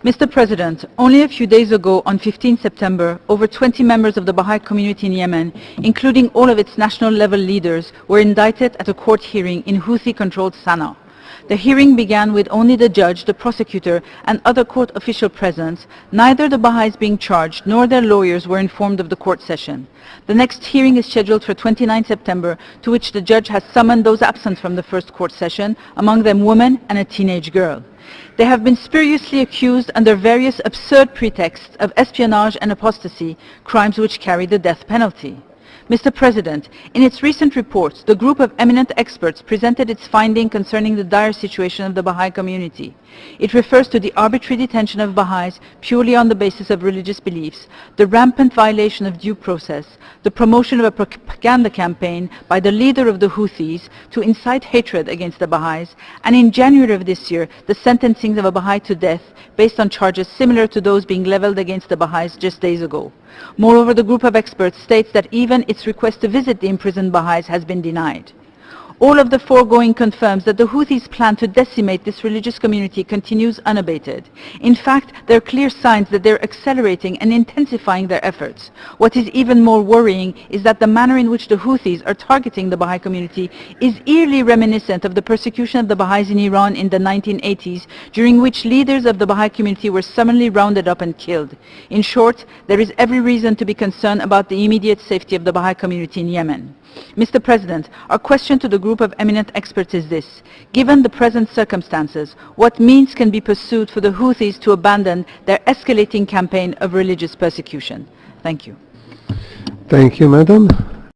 Mr. President, only a few days ago, on 15 September, over 20 members of the Baha'i community in Yemen, including all of its national-level leaders, were indicted at a court hearing in Houthi-controlled Sana'a. The hearing began with only the judge, the prosecutor, and other court official present. Neither the Baha'is being charged nor their lawyers were informed of the court session. The next hearing is scheduled for 29 September, to which the judge has summoned those absent from the first court session, among them women and a teenage girl. They have been spuriously accused under various absurd pretexts of espionage and apostasy, crimes which carry the death penalty. Mr. President, in its recent reports, the group of eminent experts presented its finding concerning the dire situation of the Baha'i community. It refers to the arbitrary detention of Baha'is purely on the basis of religious beliefs, the rampant violation of due process, the promotion of a propaganda campaign by the leader of the Houthis to incite hatred against the Baha'is, and in January of this year, the sentencing of a Baha'i to death based on charges similar to those being leveled against the Baha'is just days ago. Moreover, the group of experts states that even its request to visit the imprisoned Baha'is has been denied. All of the foregoing confirms that the Houthis' plan to decimate this religious community continues unabated. In fact, there are clear signs that they're accelerating and intensifying their efforts. What is even more worrying is that the manner in which the Houthis are targeting the Baha'i community is eerily reminiscent of the persecution of the Baha'is in Iran in the 1980s, during which leaders of the Baha'i community were summarily rounded up and killed. In short, there is every reason to be concerned about the immediate safety of the Baha'i community in Yemen. Mr. President, our question to the group of eminent experts is this. Given the present circumstances, what means can be pursued for the Houthis to abandon their escalating campaign of religious persecution? Thank you. Thank you, Madam.